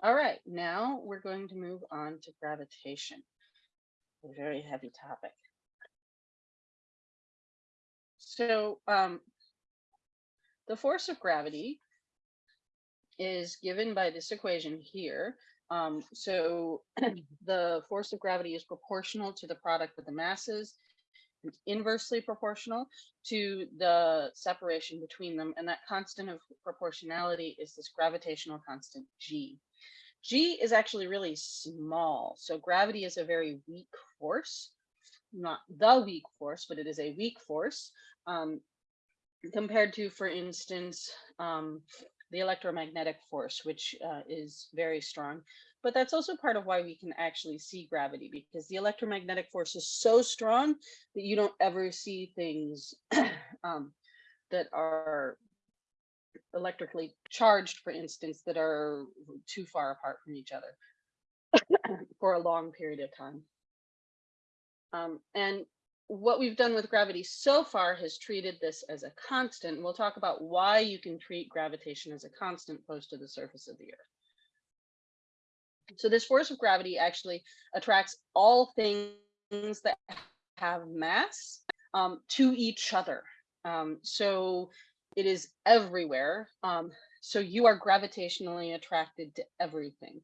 All right, now we're going to move on to gravitation, a very heavy topic. So um, the force of gravity is given by this equation here. Um, so the force of gravity is proportional to the product of the masses, and inversely proportional to the separation between them. And that constant of proportionality is this gravitational constant G. G is actually really small. So gravity is a very weak force, not the weak force, but it is a weak force um, compared to, for instance, um, the electromagnetic force, which uh, is very strong. But that's also part of why we can actually see gravity because the electromagnetic force is so strong that you don't ever see things um, that are electrically charged, for instance, that are too far apart from each other for a long period of time. Um, and what we've done with gravity so far has treated this as a constant. We'll talk about why you can treat gravitation as a constant close to the surface of the earth. So this force of gravity actually attracts all things that have mass um, to each other. Um, so it is everywhere. Um, so you are gravitationally attracted to everything.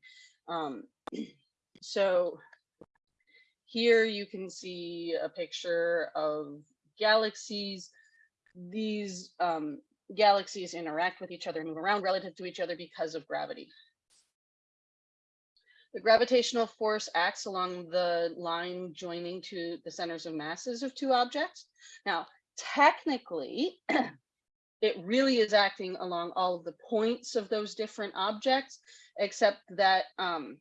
Um, so here you can see a picture of galaxies. These um, galaxies interact with each other, and move around relative to each other because of gravity. The gravitational force acts along the line joining to the centers of masses of two objects. Now, technically, it really is acting along all of the points of those different objects, except that um,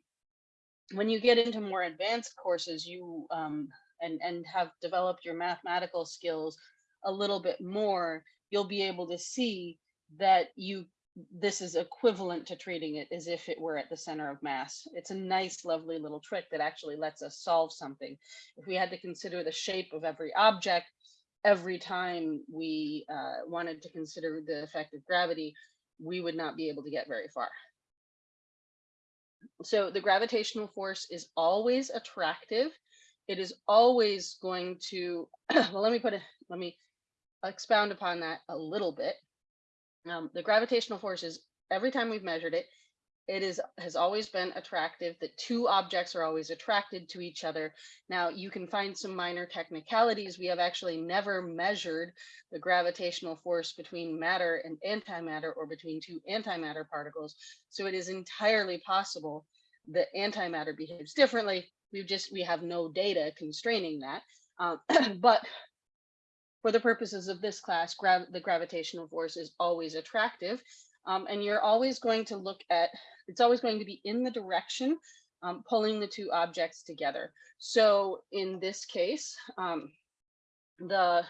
when you get into more advanced courses, you um, and, and have developed your mathematical skills a little bit more, you'll be able to see that you this is equivalent to treating it as if it were at the center of mass. It's a nice, lovely little trick that actually lets us solve something. If we had to consider the shape of every object, every time we uh, wanted to consider the effect of gravity, we would not be able to get very far. So the gravitational force is always attractive. It is always going to, well, let me put it, let me expound upon that a little bit. Um, the gravitational force is every time we've measured it, it is has always been attractive that two objects are always attracted to each other. Now you can find some minor technicalities. We have actually never measured the gravitational force between matter and antimatter or between two antimatter particles. So it is entirely possible that antimatter behaves differently. We've just, we have no data constraining that. Um, but for the purposes of this class, grav the gravitational force is always attractive. Um, and you're always going to look at, it's always going to be in the direction um, pulling the two objects together. So in this case, um, the,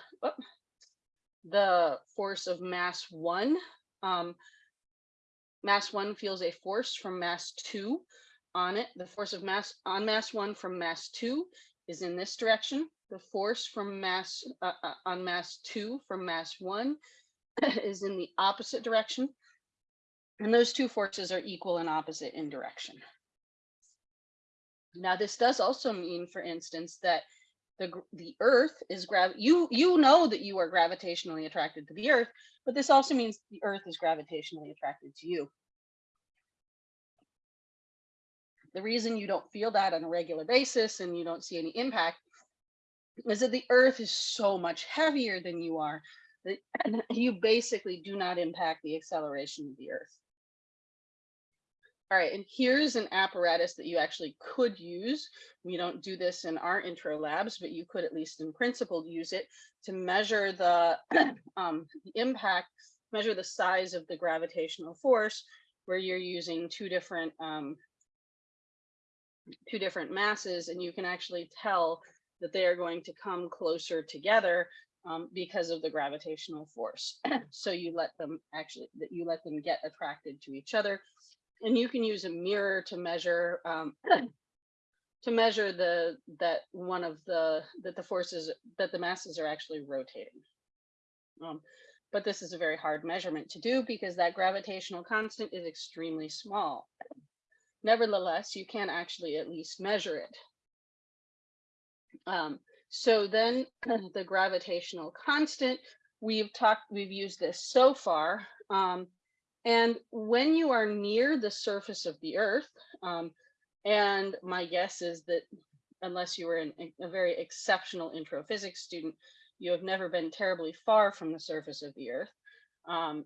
the force of mass one, um, mass one feels a force from mass two on it. The force of mass on mass one from mass two is in this direction the force from mass uh, uh, on mass two from mass one is in the opposite direction. And those two forces are equal and opposite in direction. Now, this does also mean, for instance, that the, the earth is grav you you know that you are gravitationally attracted to the earth, but this also means the earth is gravitationally attracted to you. The reason you don't feel that on a regular basis and you don't see any impact is that the earth is so much heavier than you are that you basically do not impact the acceleration of the earth. All right, and here's an apparatus that you actually could use. We don't do this in our intro labs, but you could at least in principle use it to measure the, um, the impact, measure the size of the gravitational force where you're using two different um, two different masses and you can actually tell that they are going to come closer together um, because of the gravitational force. so you let them actually that you let them get attracted to each other. And you can use a mirror to measure um, to measure the that one of the that the forces that the masses are actually rotating. Um, but this is a very hard measurement to do because that gravitational constant is extremely small. nevertheless, you can actually at least measure it. Um, so then the gravitational constant, we've talked, we've used this so far. Um, and when you are near the surface of the earth, um, and my guess is that unless you were an, a very exceptional intro physics student, you have never been terribly far from the surface of the earth. Um,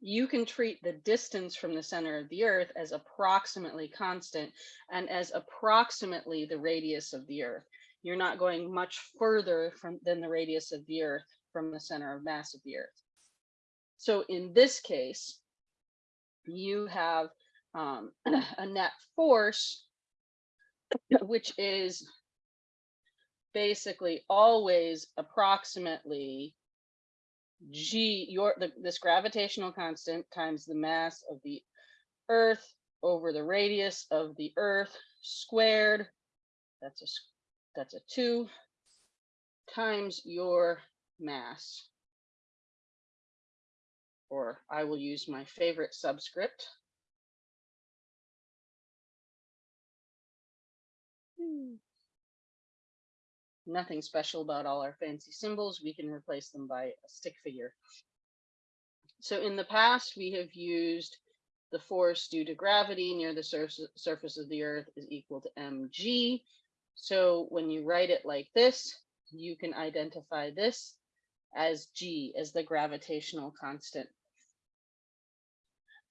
you can treat the distance from the center of the earth as approximately constant and as approximately the radius of the earth. You're not going much further from than the radius of the earth from the center of mass of the earth. So in this case, you have um, a net force, which is basically always approximately g your the, this gravitational constant times the mass of the earth over the radius of the earth squared that's a that's a two times your mass or I will use my favorite subscript hmm nothing special about all our fancy symbols. We can replace them by a stick figure. So in the past, we have used the force due to gravity near the sur surface of the earth is equal to mg. So when you write it like this, you can identify this as g, as the gravitational constant.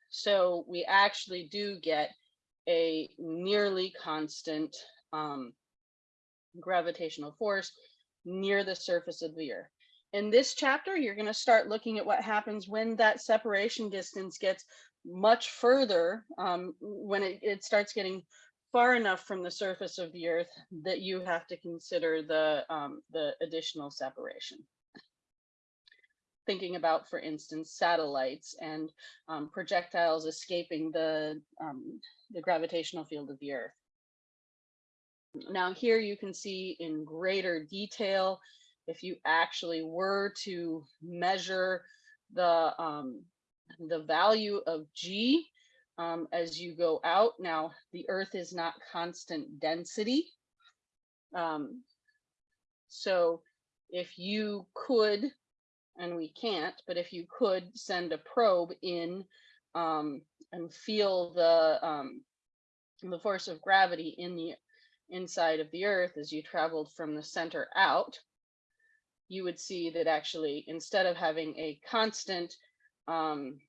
So we actually do get a nearly constant um, gravitational force near the surface of the earth. In this chapter, you're going to start looking at what happens when that separation distance gets much further, um, when it, it starts getting far enough from the surface of the earth that you have to consider the, um, the additional separation. Thinking about, for instance, satellites and um, projectiles escaping the, um, the gravitational field of the earth. Now here you can see in greater detail, if you actually were to measure the, um, the value of G um, as you go out. Now the earth is not constant density. Um, so if you could, and we can't, but if you could send a probe in um, and feel the, um, the force of gravity in the inside of the earth as you traveled from the center out, you would see that actually instead of having a constant, um,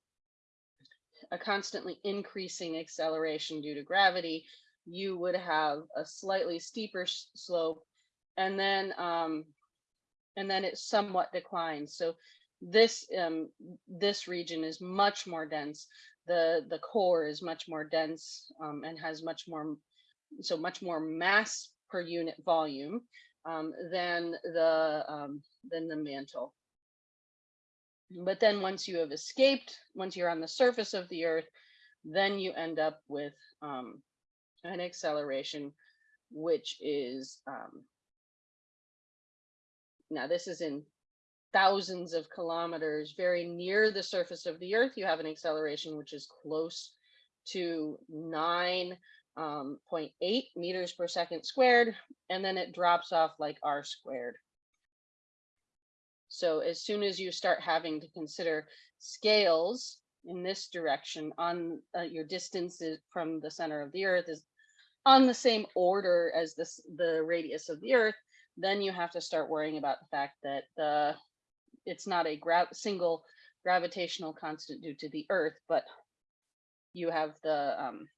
a constantly increasing acceleration due to gravity, you would have a slightly steeper slope. And then um, and then it somewhat declines. So this um, this region is much more dense. The the core is much more dense um, and has much more so much more mass per unit volume um, than the um, than the mantle. But then once you have escaped, once you're on the surface of the earth, then you end up with um, an acceleration, which is um, now this is in thousands of kilometers, very near the surface of the earth, you have an acceleration which is close to nine um, 0.8 meters per second squared, and then it drops off like r squared. So as soon as you start having to consider scales in this direction on uh, your distance from the center of the earth is on the same order as this the radius of the earth, then you have to start worrying about the fact that the it's not a gra single gravitational constant due to the earth, but you have the um,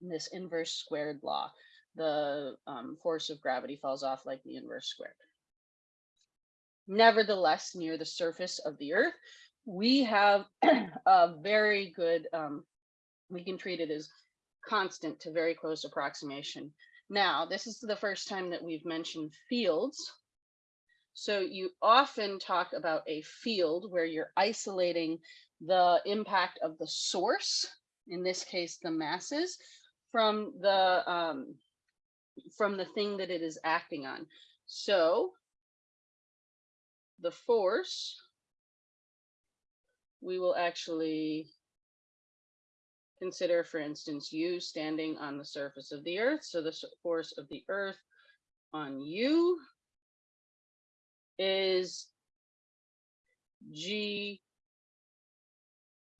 this inverse squared law. The um, force of gravity falls off like the inverse squared. Nevertheless, near the surface of the earth, we have a very good, um, we can treat it as constant to very close approximation. Now, this is the first time that we've mentioned fields. So you often talk about a field where you're isolating the impact of the source, in this case, the masses, from the um, from the thing that it is acting on. So the force, we will actually consider, for instance, you standing on the surface of the earth. So the force of the earth on you is G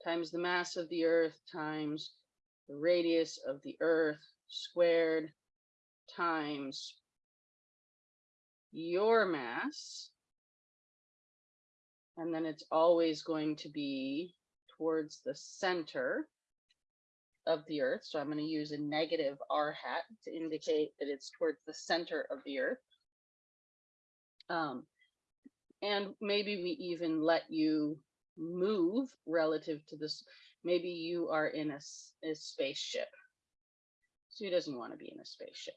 times the mass of the earth times the radius of the earth squared times your mass. And then it's always going to be towards the center of the earth. So I'm going to use a negative r hat to indicate that it's towards the center of the earth. Um, and maybe we even let you move relative to this. Maybe you are in a spaceship. So who doesn't want to be in a spaceship?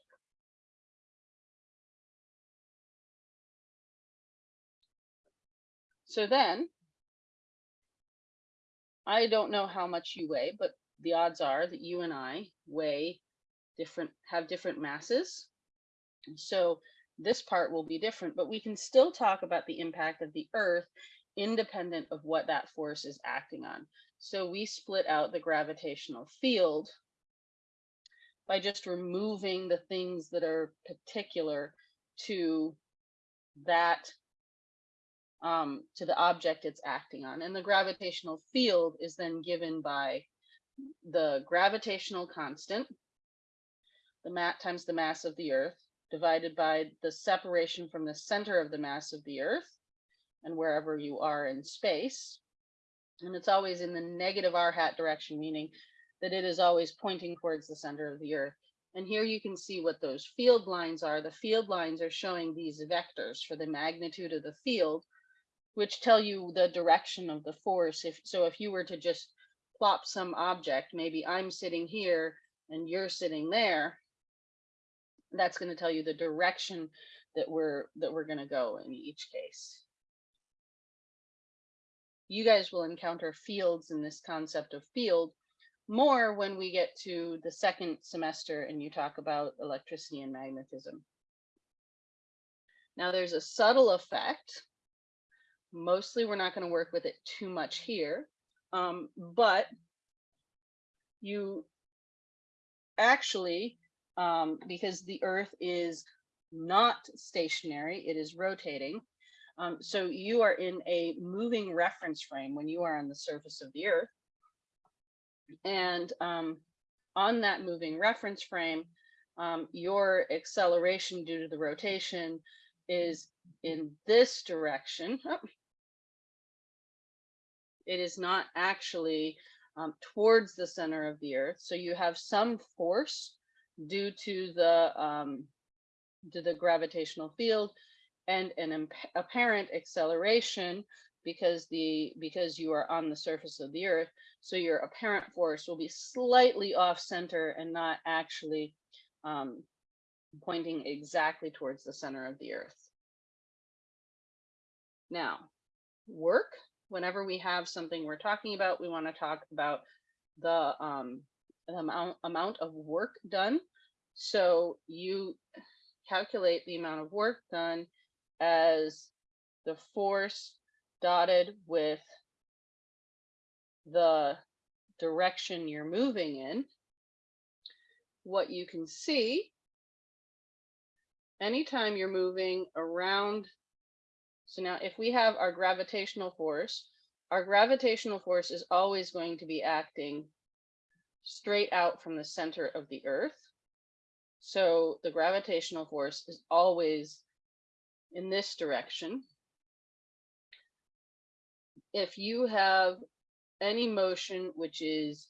So then, I don't know how much you weigh, but the odds are that you and I weigh different, have different masses. So this part will be different, but we can still talk about the impact of the earth independent of what that force is acting on. So we split out the gravitational field by just removing the things that are particular to that um, to the object it's acting on. And the gravitational field is then given by the gravitational constant, the mat times the mass of the earth, divided by the separation from the center of the mass of the earth and wherever you are in space. And it's always in the negative r hat direction, meaning that it is always pointing towards the center of the earth. And here you can see what those field lines are. The field lines are showing these vectors for the magnitude of the field, which tell you the direction of the force. If so, if you were to just plop some object, maybe I'm sitting here and you're sitting there, that's going to tell you the direction that we're that we're going to go in each case. You guys will encounter fields in this concept of field more when we get to the second semester and you talk about electricity and magnetism. Now there's a subtle effect. Mostly we're not going to work with it too much here, um, but you actually, um, because the earth is not stationary, it is rotating. Um, so you are in a moving reference frame when you are on the surface of the earth. And um, on that moving reference frame, um, your acceleration due to the rotation is in this direction. Oh. It is not actually um, towards the center of the earth. So you have some force due to the um, to the gravitational field and an apparent acceleration because the because you are on the surface of the earth so your apparent force will be slightly off center and not actually um, pointing exactly towards the center of the earth now work whenever we have something we're talking about we want to talk about the um amount amount of work done so you calculate the amount of work done as the force dotted with the direction you're moving in, what you can see anytime you're moving around. So now if we have our gravitational force, our gravitational force is always going to be acting straight out from the center of the earth. So the gravitational force is always in this direction. If you have any motion which is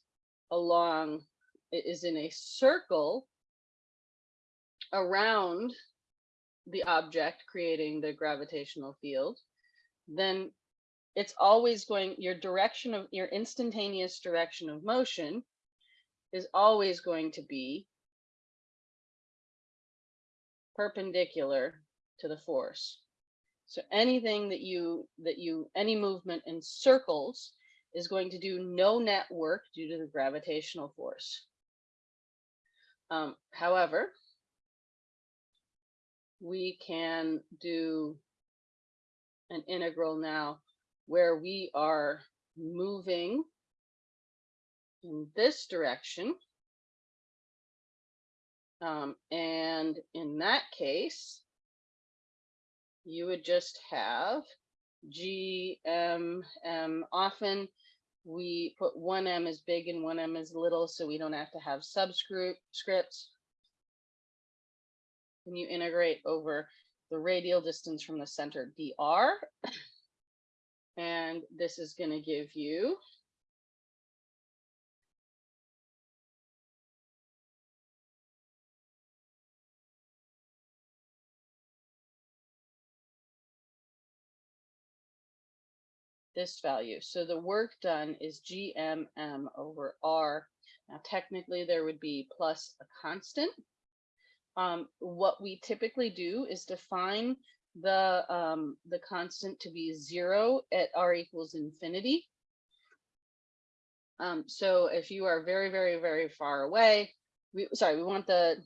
along, it is in a circle around the object creating the gravitational field, then it's always going, your direction of, your instantaneous direction of motion is always going to be perpendicular to the force. So anything that you, that you, any movement in circles is going to do no net work due to the gravitational force. Um, however, we can do an integral now where we are moving in this direction. Um, and in that case, you would just have G, M, M. Often we put one M as big and one M as little, so we don't have to have subscript When you integrate over the radial distance from the center dr, and this is going to give you this value. So the work done is GMM over R. Now, technically, there would be plus a constant. Um, what we typically do is define the um, the constant to be zero at R equals infinity. Um, so if you are very, very, very far away, we sorry, we want the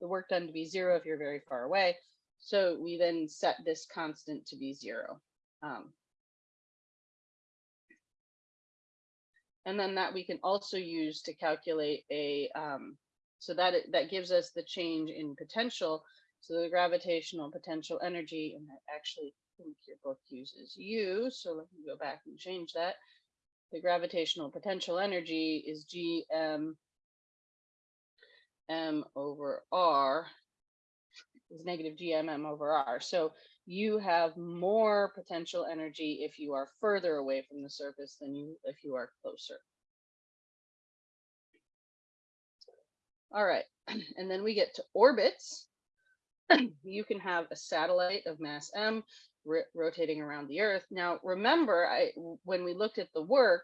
the work done to be zero if you're very far away. So we then set this constant to be zero. Um, and then that we can also use to calculate a, um, so that that gives us the change in potential. So the gravitational potential energy, and I actually think your book uses U, so let me go back and change that. The gravitational potential energy is Gm m over r is negative gmm over r. So you have more potential energy if you are further away from the surface than you if you are closer. All right, and then we get to orbits. you can have a satellite of mass m rotating around the Earth. Now, remember, I when we looked at the work,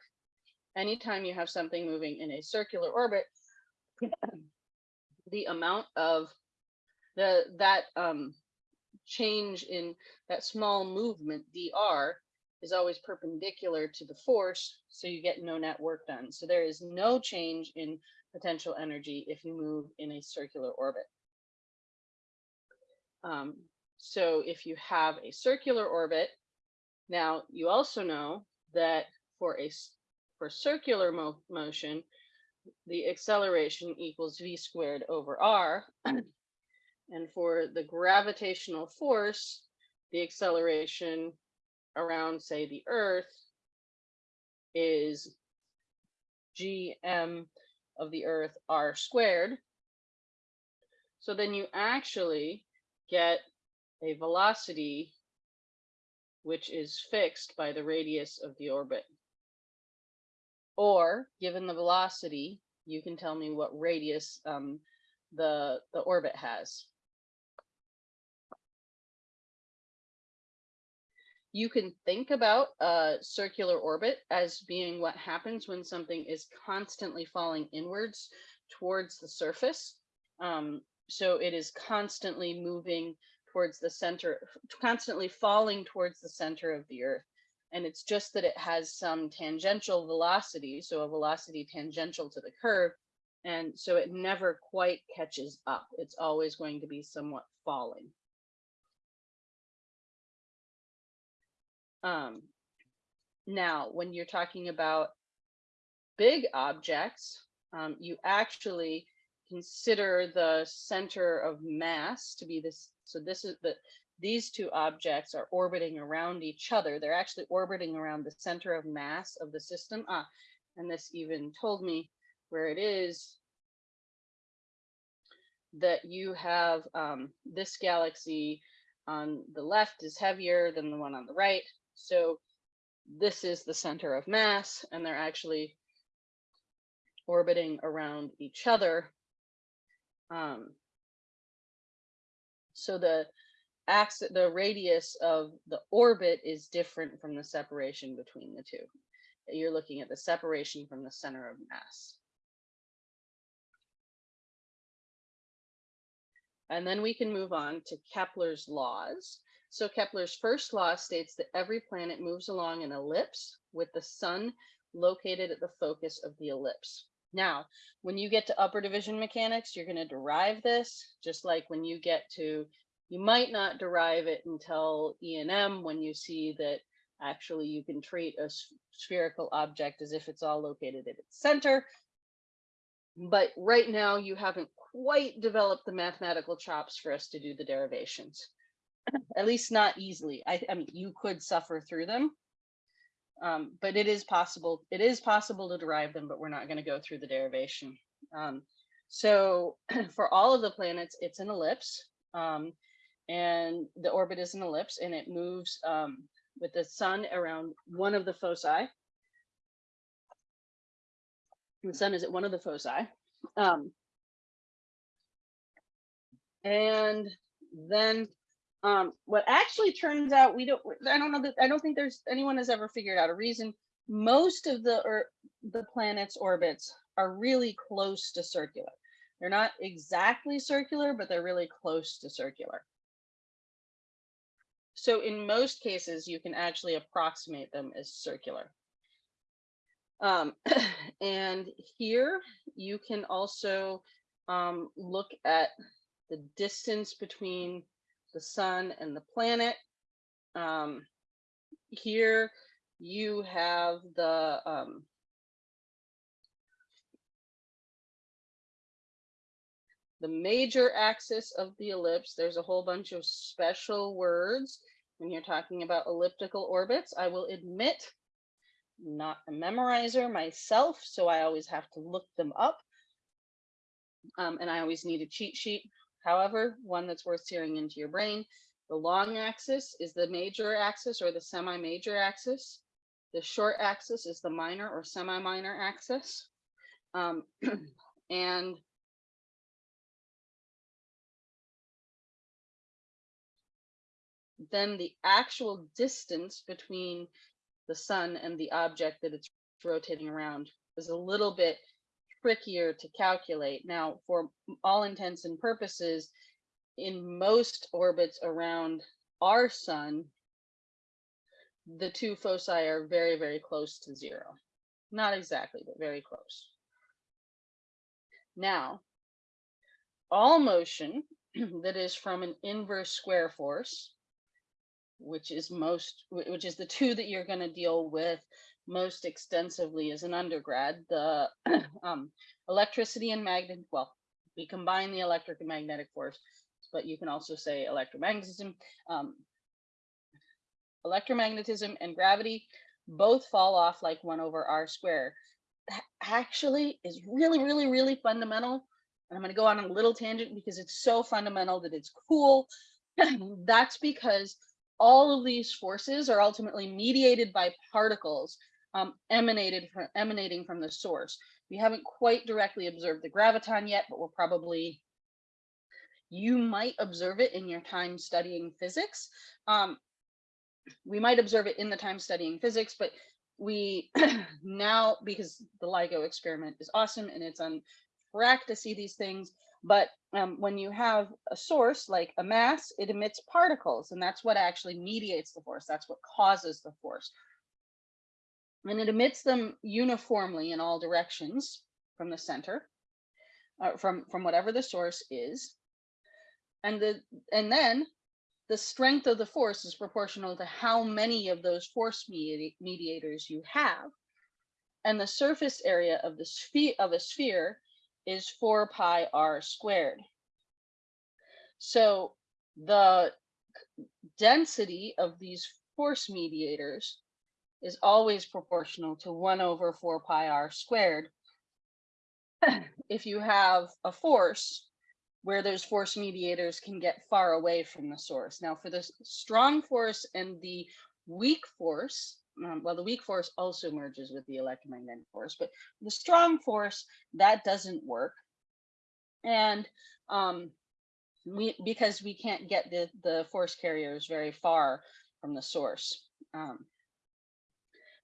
anytime you have something moving in a circular orbit, the amount of the that um, change in that small movement dr is always perpendicular to the force, so you get no net work done. So there is no change in potential energy if you move in a circular orbit. Um, so if you have a circular orbit, now you also know that for a for circular mo motion, the acceleration equals v squared over r. And for the gravitational force, the acceleration around, say, the Earth is gm of the Earth r squared. So then you actually get a velocity which is fixed by the radius of the orbit. Or given the velocity, you can tell me what radius um, the, the orbit has. You can think about a circular orbit as being what happens when something is constantly falling inwards towards the surface. Um, so it is constantly moving towards the center, constantly falling towards the center of the earth. And it's just that it has some tangential velocity, so a velocity tangential to the curve. And so it never quite catches up. It's always going to be somewhat falling. Um, now, when you're talking about big objects, um, you actually consider the center of mass to be this. So this is the these two objects are orbiting around each other. They're actually orbiting around the center of mass of the system. Ah, and this even told me where it is that you have um, this galaxy on the left is heavier than the one on the right. So this is the center of mass, and they're actually orbiting around each other. Um, so the axis, the radius of the orbit is different from the separation between the two. You're looking at the separation from the center of mass. And then we can move on to Kepler's laws. So Kepler's first law states that every planet moves along an ellipse with the sun located at the focus of the ellipse. Now, when you get to upper division mechanics, you're going to derive this, just like when you get to, you might not derive it until E&M when you see that actually you can treat a spherical object as if it's all located at its center. but right now you haven't quite developed the mathematical chops for us to do the derivations. At least not easily. I, I mean, you could suffer through them. Um, but it is possible, it is possible to derive them, but we're not going to go through the derivation. Um, so for all of the planets, it's an ellipse. Um, and the orbit is an ellipse and it moves um, with the sun around one of the foci. The sun is at one of the foci. Um, and then um, what actually turns out, we don't, I don't know that, I don't think there's anyone has ever figured out a reason. Most of the, or the planet's orbits are really close to circular. They're not exactly circular, but they're really close to circular. So in most cases, you can actually approximate them as circular. Um, and here you can also um, look at the distance between the sun and the planet. Um, here you have the um, the major axis of the ellipse. There's a whole bunch of special words when you're talking about elliptical orbits. I will admit, not a memorizer myself, so I always have to look them up. Um, and I always need a cheat sheet. However, one that's worth searing into your brain. The long axis is the major axis or the semi-major axis. The short axis is the minor or semi-minor axis. Um, and then the actual distance between the sun and the object that it's rotating around is a little bit trickier to calculate. Now, for all intents and purposes, in most orbits around our sun, the two foci are very, very close to zero. Not exactly, but very close. Now, all motion that is from an inverse square force which is most, which is the two that you're going to deal with most extensively as an undergrad, the um, electricity and magnet, well, we combine the electric and magnetic force, but you can also say electromagnetism. Um, electromagnetism and gravity both fall off like one over r squared. That actually is really, really, really fundamental. And I'm going to go on a little tangent because it's so fundamental that it's cool. That's because all of these forces are ultimately mediated by particles um, emanated from, emanating from the source. We haven't quite directly observed the graviton yet, but we're probably, you might observe it in your time studying physics. Um, we might observe it in the time studying physics, but we now, because the LIGO experiment is awesome and it's on track to see these things, but um, when you have a source like a mass, it emits particles, and that's what actually mediates the force. That's what causes the force. And it emits them uniformly in all directions from the center, uh, from, from whatever the source is. And, the, and then the strength of the force is proportional to how many of those force medi mediators you have. And the surface area of the sphere of a sphere is 4 pi r squared. So the density of these force mediators is always proportional to 1 over 4 pi r squared. if you have a force where those force mediators can get far away from the source. Now for the strong force and the weak force, um, well, the weak force also merges with the electromagnetic force, but the strong force, that doesn't work. And um, we because we can't get the, the force carriers very far from the source. Um,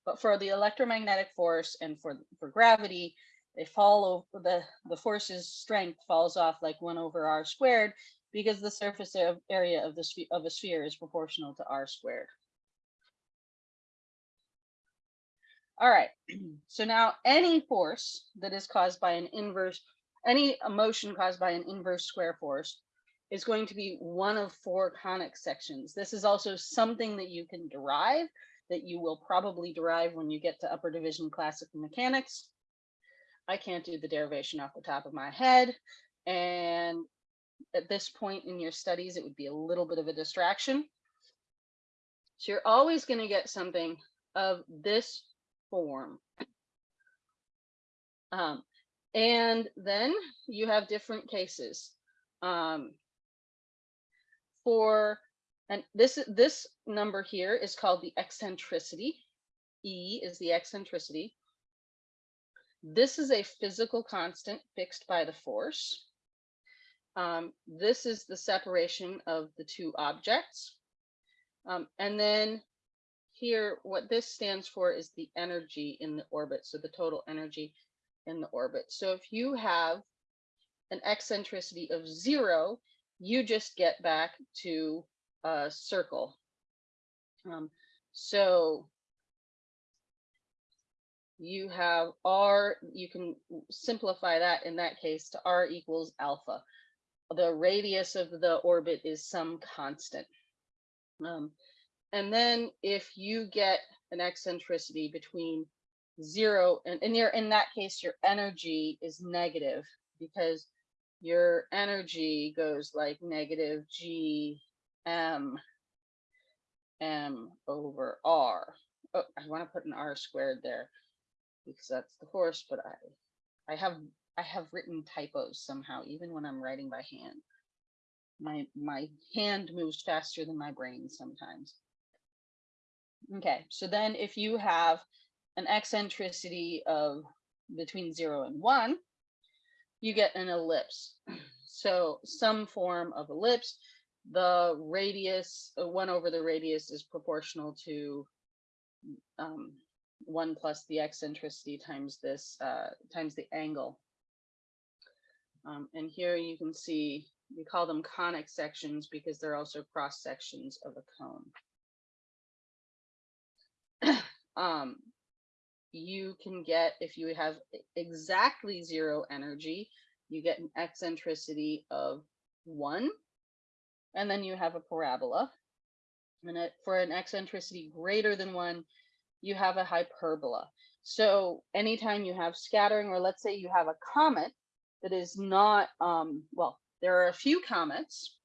but for the electromagnetic force and for, for gravity, they fall over the, the force's strength falls off like one over r squared because the surface area of the of a sphere is proportional to r squared. All right, so now any force that is caused by an inverse, any motion caused by an inverse square force is going to be one of four conic sections. This is also something that you can derive that you will probably derive when you get to upper division classical mechanics. I can't do the derivation off the top of my head. And at this point in your studies, it would be a little bit of a distraction. So you're always going to get something of this form. Um, and then you have different cases. Um, for, and this, this number here is called the eccentricity. E is the eccentricity. This is a physical constant fixed by the force. Um, this is the separation of the two objects. Um, and then here, what this stands for is the energy in the orbit. So the total energy in the orbit. So if you have an eccentricity of zero, you just get back to a circle. Um, so you have R, you can simplify that in that case to R equals alpha. The radius of the orbit is some constant. Um, and then if you get an eccentricity between zero and, and in that case, your energy is negative because your energy goes like negative G M M over R. Oh, I want to put an R squared there because that's the horse, but I I have I have written typos somehow, even when I'm writing by hand. My my hand moves faster than my brain sometimes. Okay, so then if you have an eccentricity of between zero and one, you get an ellipse. So some form of ellipse, the radius, uh, one over the radius is proportional to um, one plus the eccentricity times this, uh, times the angle. Um, and here you can see, we call them conic sections because they're also cross sections of a cone. um, you can get, if you have exactly zero energy, you get an eccentricity of one, and then you have a parabola. And for an eccentricity greater than one, you have a hyperbola. So anytime you have scattering, or let's say you have a comet that is not, um, well, there are a few comets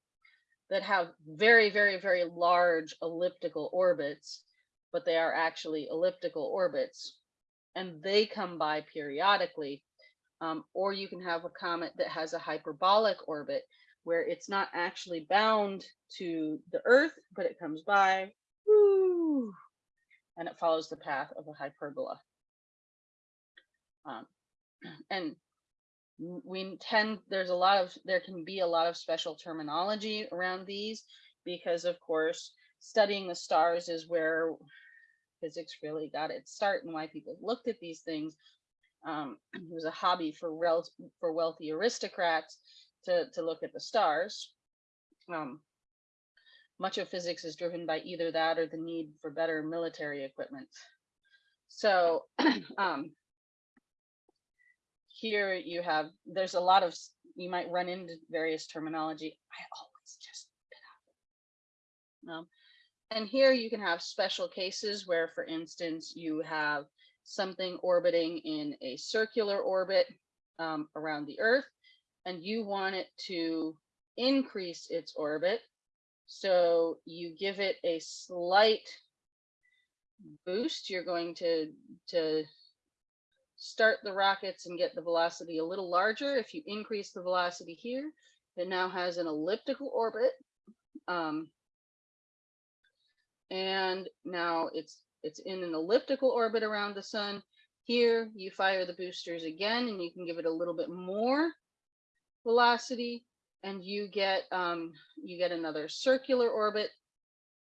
that have very, very, very large elliptical orbits, but they are actually elliptical orbits and they come by periodically. Um, or you can have a comet that has a hyperbolic orbit where it's not actually bound to the Earth, but it comes by woo, and it follows the path of a hyperbola. Um, and we tend, there's a lot of, there can be a lot of special terminology around these because of course, studying the stars is where physics really got its start and why people looked at these things. Um, it was a hobby for for wealthy aristocrats to, to look at the stars. Um, much of physics is driven by either that or the need for better military equipment. So um, here you have, there's a lot of, you might run into various terminology. I always just um, and here you can have special cases where, for instance, you have something orbiting in a circular orbit um, around the Earth, and you want it to increase its orbit. So you give it a slight boost. You're going to, to start the rockets and get the velocity a little larger. If you increase the velocity here, it now has an elliptical orbit. Um, and now it's it's in an elliptical orbit around the sun. Here you fire the boosters again and you can give it a little bit more velocity and you get um, you get another circular orbit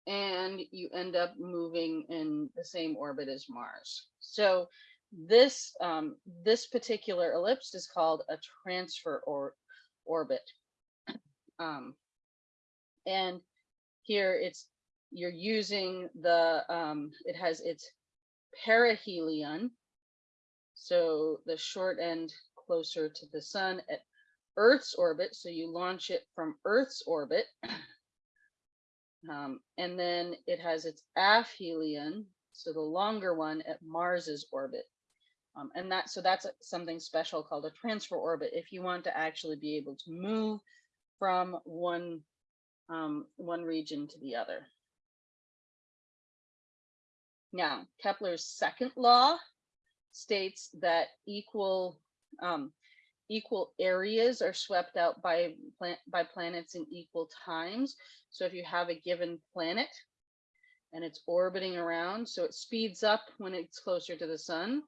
and you end up moving in the same orbit as Mars. So this um, this particular ellipse is called a transfer or orbit. Um, and here it's you're using the, um, it has its perihelion. So the short end closer to the sun at Earth's orbit. So you launch it from Earth's orbit. Um, and then it has its aphelion, so the longer one at Mars's orbit. Um, and that so that's something special called a transfer orbit if you want to actually be able to move from one um, one region to the other. Now, Kepler's second law states that equal um, equal areas are swept out by by planets in equal times. So if you have a given planet and it's orbiting around, so it speeds up when it's closer to the sun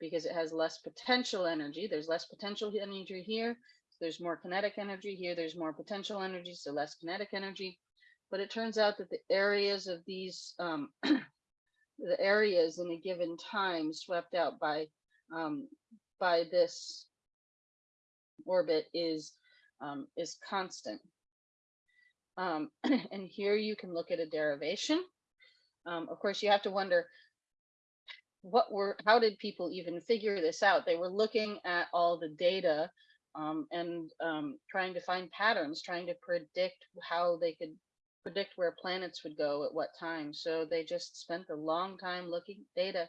because it has less potential energy. There's less potential energy here. So there's more kinetic energy here. There's more potential energy, so less kinetic energy. But it turns out that the areas of these um, the areas in a given time swept out by um, by this orbit is um, is constant. Um, and here you can look at a derivation. Um, of course, you have to wonder what were how did people even figure this out? They were looking at all the data um, and um, trying to find patterns, trying to predict how they could predict where planets would go at what time. So they just spent a long time looking data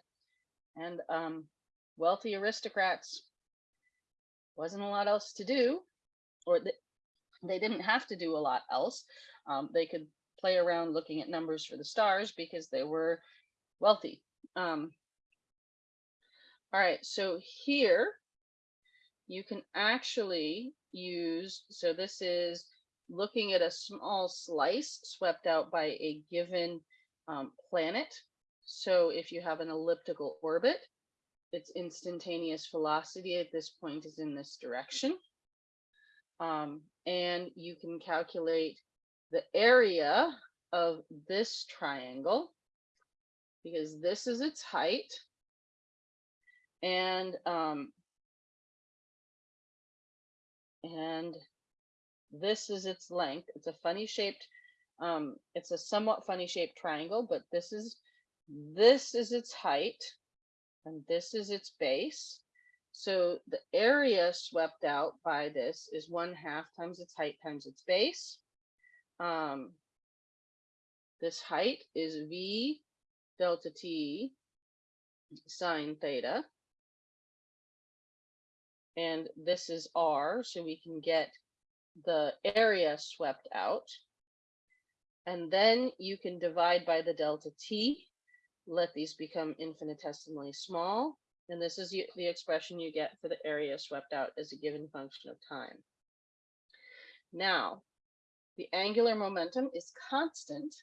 and um, wealthy aristocrats wasn't a lot else to do or th they didn't have to do a lot else. Um, they could play around looking at numbers for the stars because they were wealthy. Um, all right, so here you can actually use, so this is looking at a small slice swept out by a given um, planet. So if you have an elliptical orbit, its instantaneous velocity at this point is in this direction. Um, and you can calculate the area of this triangle because this is its height. And um, and this is its length. It's a funny shaped, um, it's a somewhat funny shaped triangle, but this is, this is its height and this is its base. So the area swept out by this is one half times its height times its base. Um, this height is V delta T sine theta. And this is R, so we can get the area swept out. And then you can divide by the delta t, let these become infinitesimally small. And this is the expression you get for the area swept out as a given function of time. Now, the angular momentum is constant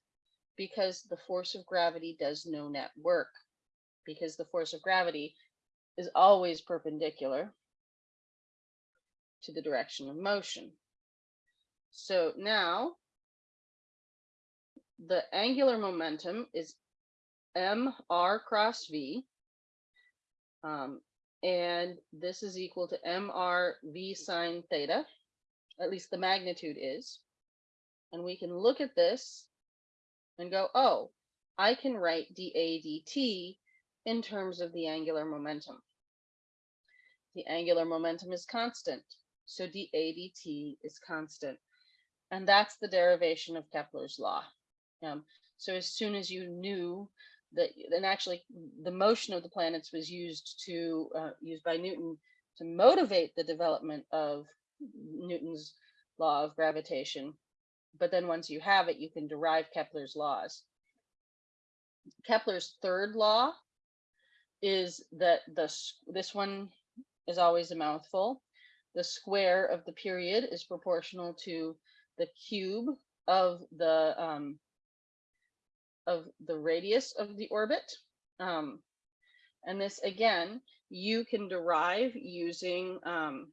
because the force of gravity does no net work, because the force of gravity is always perpendicular to the direction of motion. So now the angular momentum is mr cross v. Um, and this is equal to mr v sine theta, at least the magnitude is. And we can look at this and go, oh, I can write dA dt in terms of the angular momentum. The angular momentum is constant, so dA dt is constant. And that's the derivation of Kepler's law. Um, so as soon as you knew that, and actually the motion of the planets was used to, uh, used by Newton to motivate the development of Newton's law of gravitation. But then once you have it, you can derive Kepler's laws. Kepler's third law is that the this one is always a mouthful. The square of the period is proportional to the cube of the um, of the radius of the orbit. Um, and this again, you can derive using um,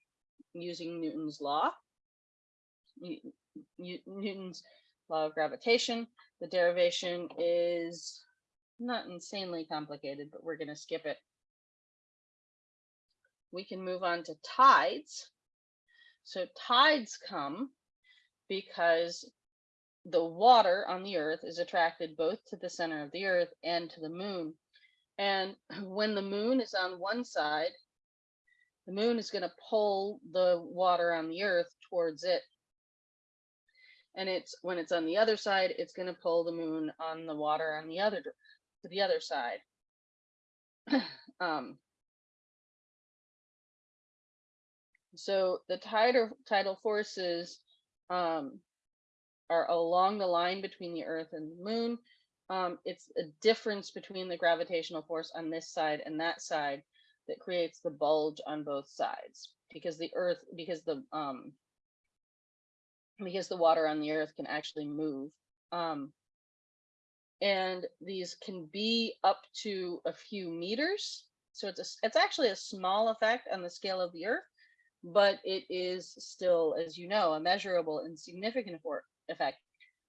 using Newton's law, Newton's law of gravitation. The derivation is not insanely complicated, but we're going to skip it. We can move on to tides. So tides come because the water on the earth is attracted both to the center of the earth and to the moon. And when the moon is on one side, the moon is going to pull the water on the earth towards it. And it's when it's on the other side, it's going to pull the moon on the water on the other to the other side. um, So the tidal tidal forces um, are along the line between the Earth and the Moon. Um, it's a difference between the gravitational force on this side and that side that creates the bulge on both sides because the Earth because the um, because the water on the Earth can actually move. Um, and these can be up to a few meters. So it's a, it's actually a small effect on the scale of the Earth, but it is still, as you know, a measurable and significant for- effect.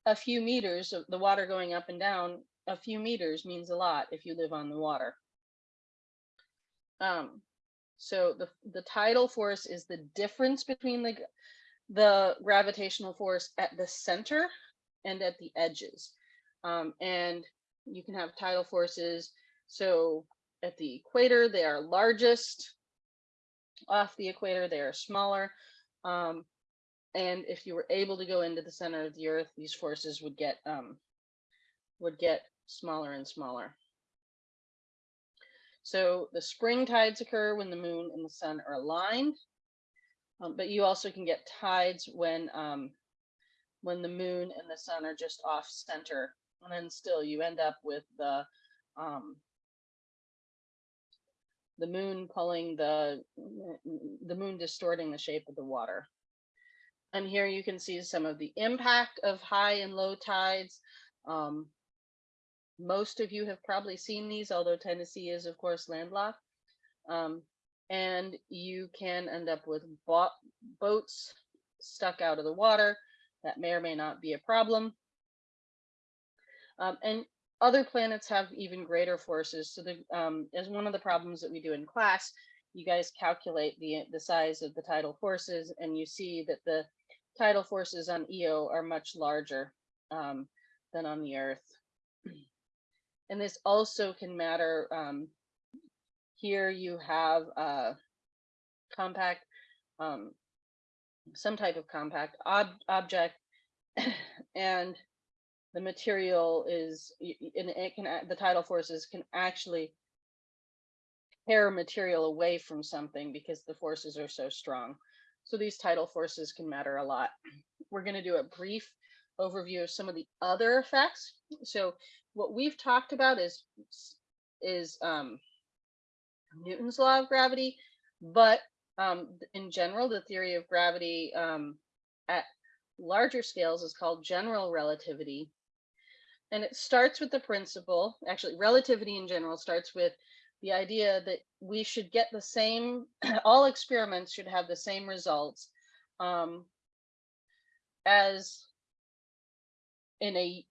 A few meters of the water going up and down, a few meters means a lot if you live on the water. Um, so the the tidal force is the difference between the the gravitational force at the center and at the edges. Um, and you can have tidal forces. So at the equator, they are largest. Off the equator, they are smaller. Um, and if you were able to go into the center of the earth, these forces would get um, would get smaller and smaller. So the spring tides occur when the moon and the sun are aligned. Um, but you also can get tides when um, when the moon and the sun are just off center, and then still you end up with the um, the moon pulling the the moon distorting the shape of the water. And here you can see some of the impact of high and low tides. Um, most of you have probably seen these, although Tennessee is of course landlocked. Um, and you can end up with bo- boats stuck out of the water. That may or may not be a problem. Um, and other planets have even greater forces. So the um, as one of the problems that we do in class, you guys calculate the the size of the tidal forces, and you see that the tidal forces on Io are much larger um, than on the Earth. And this also can matter. Um, here you have a compact, um, some type of compact ob object, and the material is, and it can, the tidal forces can actually tear material away from something because the forces are so strong. So these tidal forces can matter a lot. We're going to do a brief overview of some of the other effects. So what we've talked about is is um, Newton's law of gravity, but um, in general, the theory of gravity um, at larger scales is called general relativity. And it starts with the principle, actually, relativity in general starts with the idea that we should get the same, all experiments should have the same results um, as in a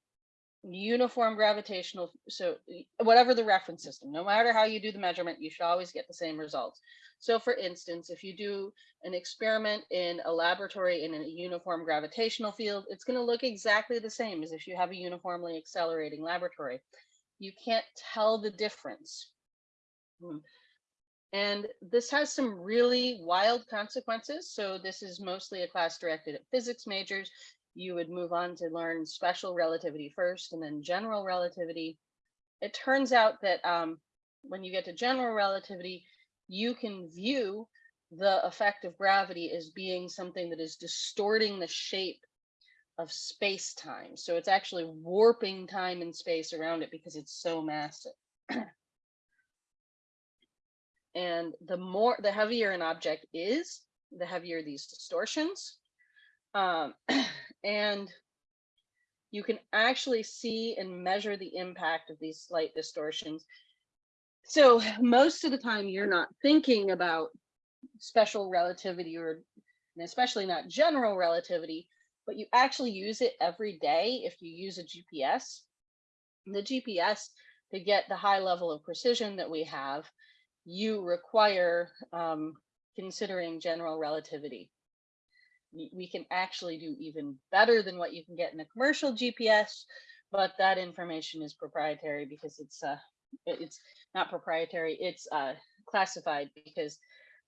uniform gravitational so whatever the reference system no matter how you do the measurement you should always get the same results so for instance if you do an experiment in a laboratory in a uniform gravitational field it's going to look exactly the same as if you have a uniformly accelerating laboratory you can't tell the difference. And this has some really wild consequences so this is mostly a class directed at physics majors you would move on to learn special relativity first and then general relativity. It turns out that um, when you get to general relativity, you can view the effect of gravity as being something that is distorting the shape of space time. So it's actually warping time and space around it because it's so massive. and the more, the heavier an object is, the heavier these distortions. Um, and you can actually see and measure the impact of these slight distortions. So most of the time you're not thinking about special relativity or especially not general relativity, but you actually use it every day if you use a GPS. The GPS, to get the high level of precision that we have, you require um, considering general relativity we can actually do even better than what you can get in a commercial GPS, but that information is proprietary because it's uh it's not proprietary, it's uh classified because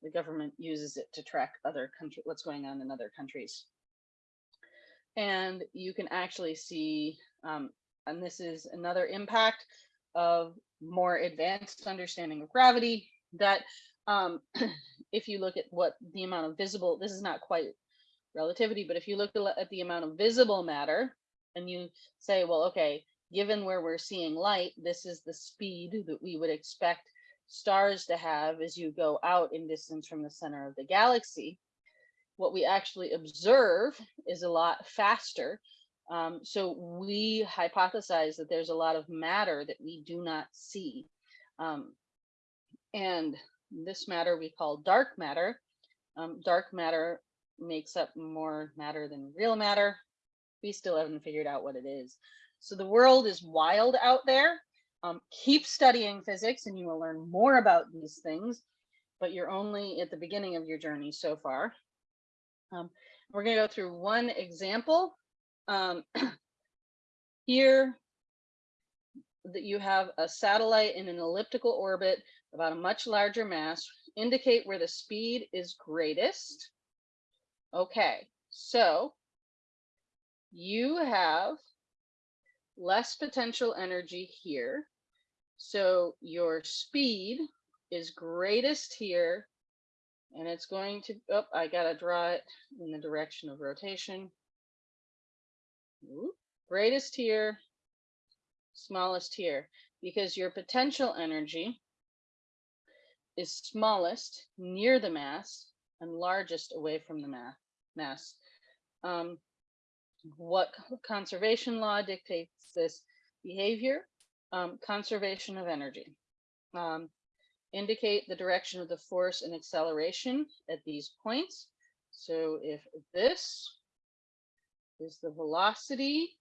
the government uses it to track other country what's going on in other countries. And you can actually see um and this is another impact of more advanced understanding of gravity that um if you look at what the amount of visible, this is not quite relativity, but if you look at at the amount of visible matter and you say, well, okay, given where we're seeing light, this is the speed that we would expect stars to have as you go out in distance from the center of the galaxy. What we actually observe is a lot faster. Um, so we hypothesize that there's a lot of matter that we do not see. Um, and this matter we call dark matter. Um, dark matter makes up more matter than real matter. We still haven't figured out what it is. So the world is wild out there. Um, keep studying physics and you will learn more about these things, but you're only at the beginning of your journey so far. Um, we're going to go through one example. Um, here, that you have a satellite in an elliptical orbit about a much larger mass, indicate where the speed is greatest. Okay, so you have less potential energy here. So your speed is greatest here. And it's going to, oh, I gotta draw it in the direction of rotation. Greatest here, smallest here, because your potential energy is smallest near the mass and largest away from the mass mass. Um, what conservation law dictates this behavior? Um, conservation of energy. Um, indicate the direction of the force and acceleration at these points. So if this is the velocity,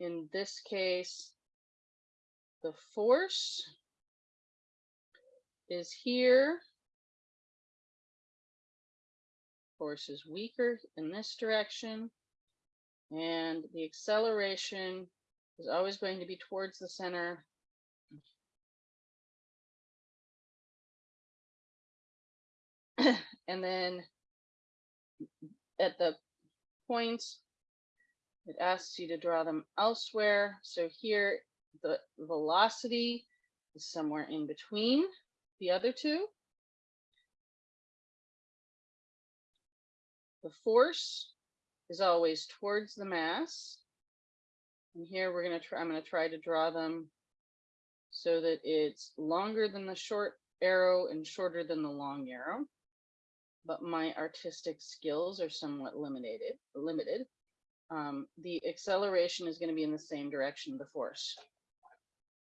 in this case, the force is here force is weaker in this direction. And the acceleration is always going to be towards the center. and then at the points, it asks you to draw them elsewhere. So here, the velocity is somewhere in between the other two. The force is always towards the mass. And here we're going to try, I'm going to try to draw them so that it's longer than the short arrow and shorter than the long arrow. But my artistic skills are somewhat limited. limited. Um, the acceleration is going to be in the same direction the force.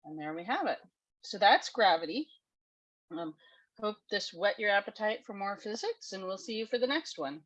And there we have it. So that's gravity. Um, hope this whet your appetite for more physics and we'll see you for the next one.